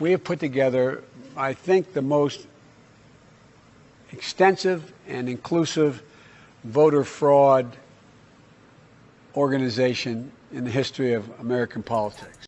we have put together, I think, the most extensive and inclusive voter fraud organization in the history of American politics.